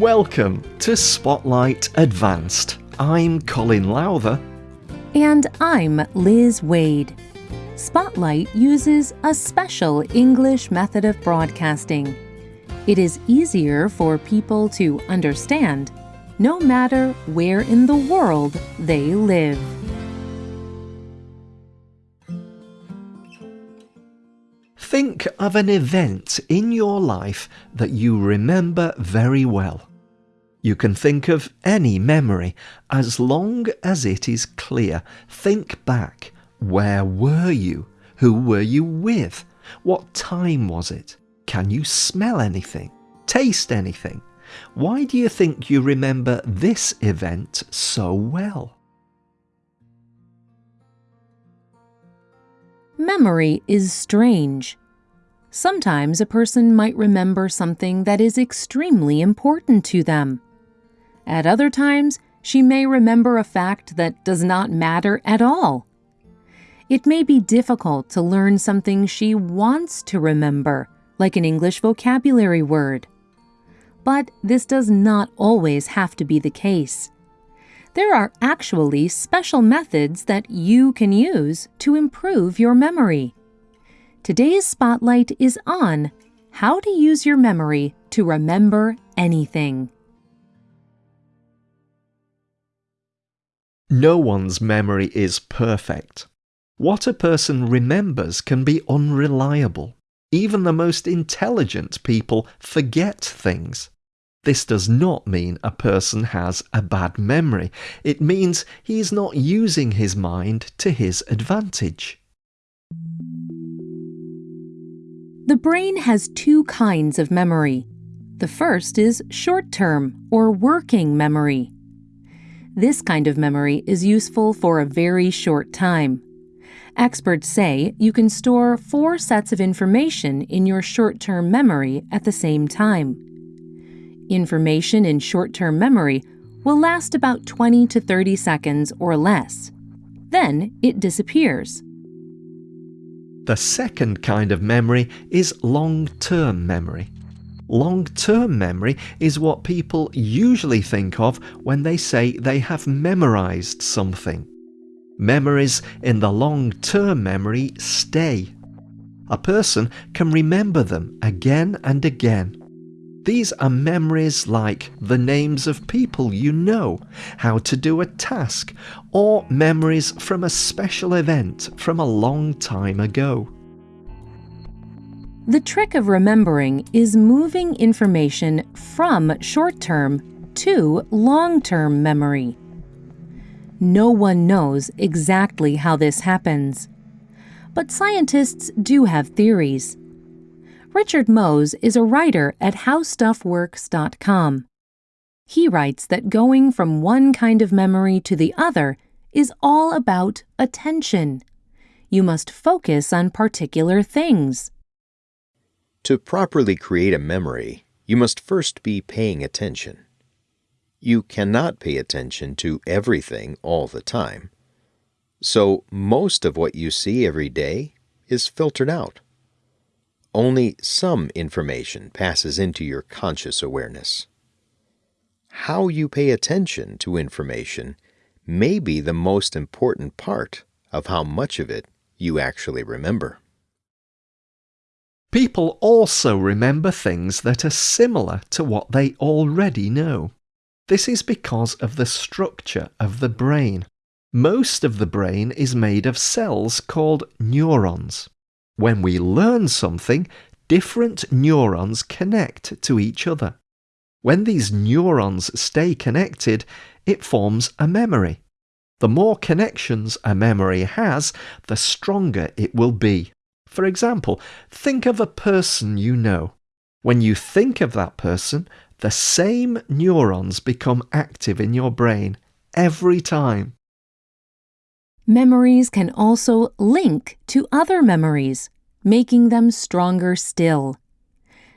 Welcome to Spotlight Advanced. I'm Colin Lowther. And I'm Liz Waid. Spotlight uses a special English method of broadcasting. It is easier for people to understand no matter where in the world they live. Think of an event in your life that you remember very well. You can think of any memory as long as it is clear. Think back. Where were you? Who were you with? What time was it? Can you smell anything? Taste anything? Why do you think you remember this event so well? Memory is strange. Sometimes a person might remember something that is extremely important to them. At other times, she may remember a fact that does not matter at all. It may be difficult to learn something she wants to remember, like an English vocabulary word. But this does not always have to be the case. There are actually special methods that you can use to improve your memory. Today's spotlight is on how to use your memory to remember anything. No one's memory is perfect. What a person remembers can be unreliable. Even the most intelligent people forget things. This does not mean a person has a bad memory. It means he is not using his mind to his advantage. The brain has two kinds of memory. The first is short term or working memory. This kind of memory is useful for a very short time. Experts say you can store four sets of information in your short term memory at the same time. Information in short term memory will last about 20 to 30 seconds or less. Then it disappears. The second kind of memory is long-term memory. Long-term memory is what people usually think of when they say they have memorized something. Memories in the long-term memory stay. A person can remember them again and again. These are memories like the names of people you know, how to do a task, or memories from a special event from a long time ago. The trick of remembering is moving information from short term to long term memory. No one knows exactly how this happens. But scientists do have theories. Richard Mohs is a writer at HowStuffWorks.com. He writes that going from one kind of memory to the other is all about attention. You must focus on particular things. To properly create a memory, you must first be paying attention. You cannot pay attention to everything all the time. So most of what you see every day is filtered out only some information passes into your conscious awareness. How you pay attention to information may be the most important part of how much of it you actually remember. People also remember things that are similar to what they already know. This is because of the structure of the brain. Most of the brain is made of cells called neurons. When we learn something, different neurons connect to each other. When these neurons stay connected, it forms a memory. The more connections a memory has, the stronger it will be. For example, think of a person you know. When you think of that person, the same neurons become active in your brain every time. Memories can also link to other memories, making them stronger still.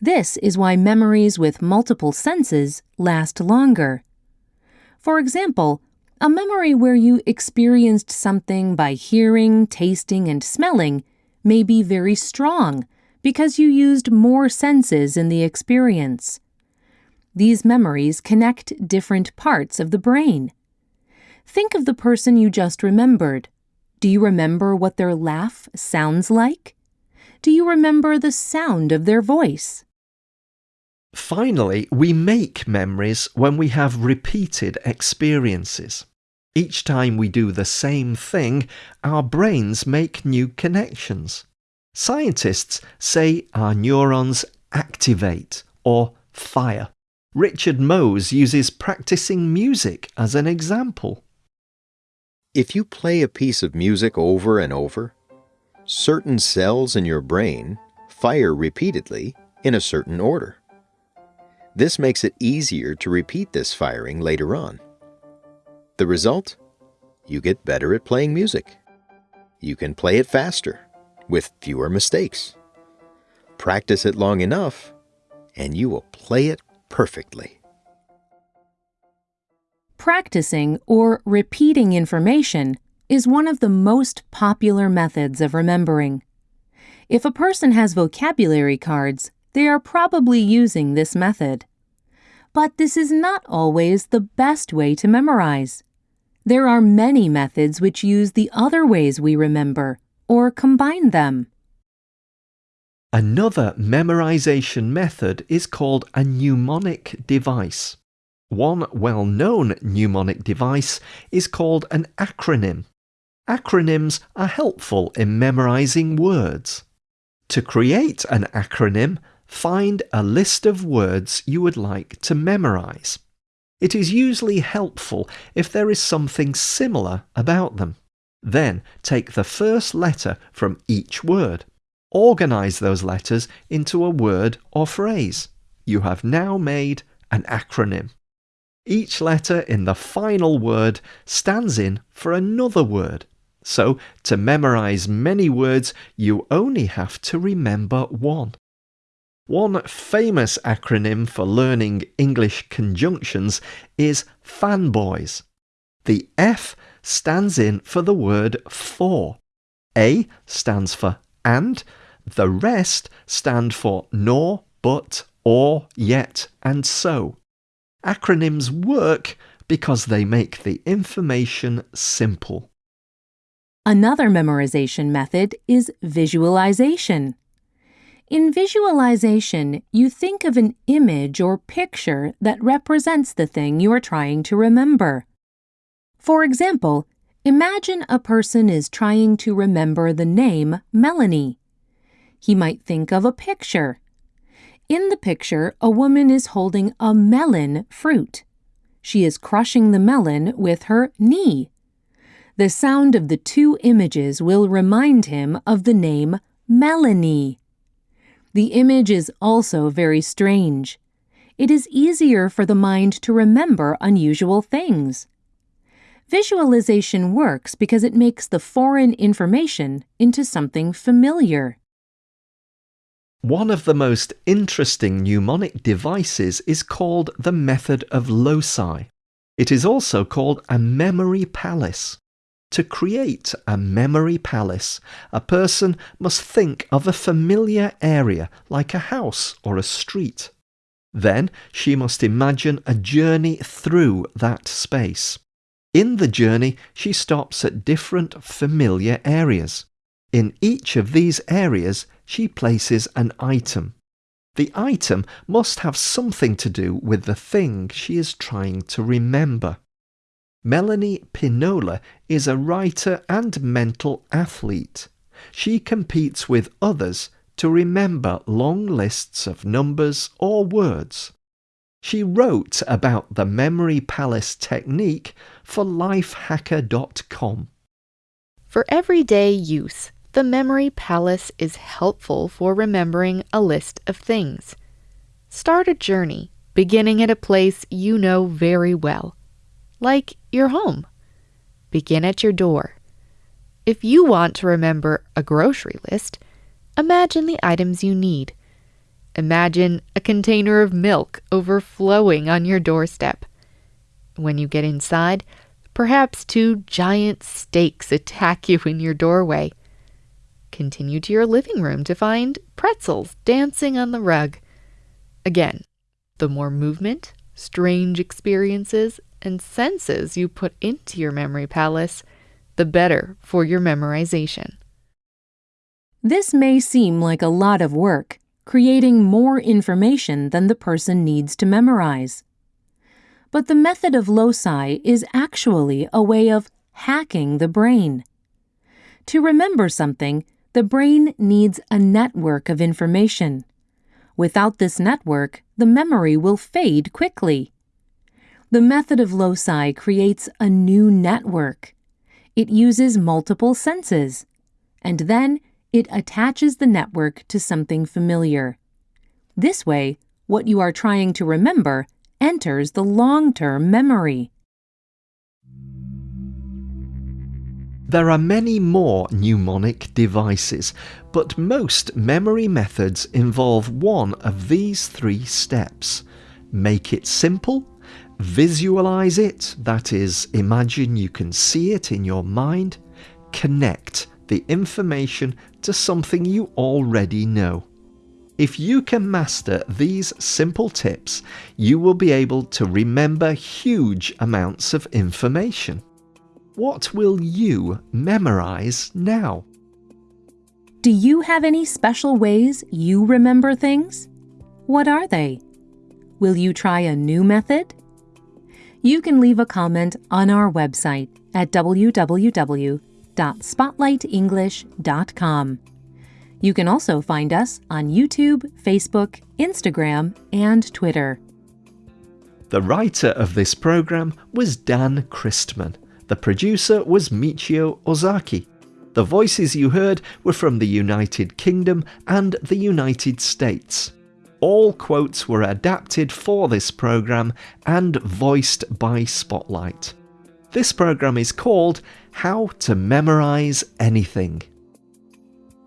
This is why memories with multiple senses last longer. For example, a memory where you experienced something by hearing, tasting, and smelling may be very strong because you used more senses in the experience. These memories connect different parts of the brain. Think of the person you just remembered. Do you remember what their laugh sounds like? Do you remember the sound of their voice? Finally, we make memories when we have repeated experiences. Each time we do the same thing, our brains make new connections. Scientists say our neurons activate or fire. Richard Mohs uses practicing music as an example. If you play a piece of music over and over, certain cells in your brain fire repeatedly in a certain order. This makes it easier to repeat this firing later on. The result? You get better at playing music. You can play it faster, with fewer mistakes. Practice it long enough, and you will play it perfectly. Practicing or repeating information is one of the most popular methods of remembering. If a person has vocabulary cards, they are probably using this method. But this is not always the best way to memorize. There are many methods which use the other ways we remember or combine them. Another memorization method is called a mnemonic device. One well known mnemonic device is called an acronym. Acronyms are helpful in memorizing words. To create an acronym, find a list of words you would like to memorize. It is usually helpful if there is something similar about them. Then take the first letter from each word. Organize those letters into a word or phrase. You have now made an acronym. Each letter in the final word stands in for another word. So, to memorize many words, you only have to remember one. One famous acronym for learning English conjunctions is FANBOYS. The F stands in for the word for. A stands for and, the rest stand for nor, but, or, yet, and so. Acronyms work because they make the information simple. Another memorization method is visualization. In visualization, you think of an image or picture that represents the thing you are trying to remember. For example, imagine a person is trying to remember the name Melanie. He might think of a picture. In the picture, a woman is holding a melon fruit. She is crushing the melon with her knee. The sound of the two images will remind him of the name Melanie. The image is also very strange. It is easier for the mind to remember unusual things. Visualization works because it makes the foreign information into something familiar. One of the most interesting mnemonic devices is called the method of loci. It is also called a memory palace. To create a memory palace, a person must think of a familiar area like a house or a street. Then she must imagine a journey through that space. In the journey, she stops at different familiar areas. In each of these areas, she places an item. The item must have something to do with the thing she is trying to remember. Melanie Pinola is a writer and mental athlete. She competes with others to remember long lists of numbers or words. She wrote about the Memory Palace technique for lifehacker.com. For everyday use, the Memory Palace is helpful for remembering a list of things. Start a journey, beginning at a place you know very well like your home. Begin at your door. If you want to remember a grocery list, imagine the items you need. Imagine a container of milk overflowing on your doorstep. When you get inside, perhaps two giant steaks attack you in your doorway. Continue to your living room to find pretzels dancing on the rug. Again, The more movement, strange experiences, and senses you put into your memory palace, the better for your memorization. This may seem like a lot of work, creating more information than the person needs to memorize. But the method of loci is actually a way of hacking the brain. To remember something, the brain needs a network of information. Without this network, the memory will fade quickly. The method of loci creates a new network. It uses multiple senses, and then it attaches the network to something familiar. This way, what you are trying to remember enters the long term memory. There are many more mnemonic devices, but most memory methods involve one of these three steps. Make it simple, visualize it, that is, imagine you can see it in your mind, connect the information to something you already know. If you can master these simple tips, you will be able to remember huge amounts of information. What will you memorize now? Do you have any special ways you remember things? What are they? Will you try a new method? You can leave a comment on our website at www.spotlightenglish.com. You can also find us on YouTube, Facebook, Instagram, and Twitter. The writer of this program was Dan Christman. The producer was Michio Ozaki. The voices you heard were from the United Kingdom and the United States. All quotes were adapted for this program and voiced by Spotlight. This program is called How to Memorize Anything.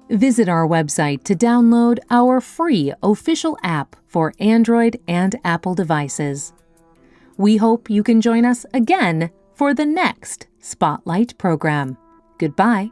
Visit our website to download our free official app for Android and Apple devices. We hope you can join us again for the next Spotlight program. Goodbye.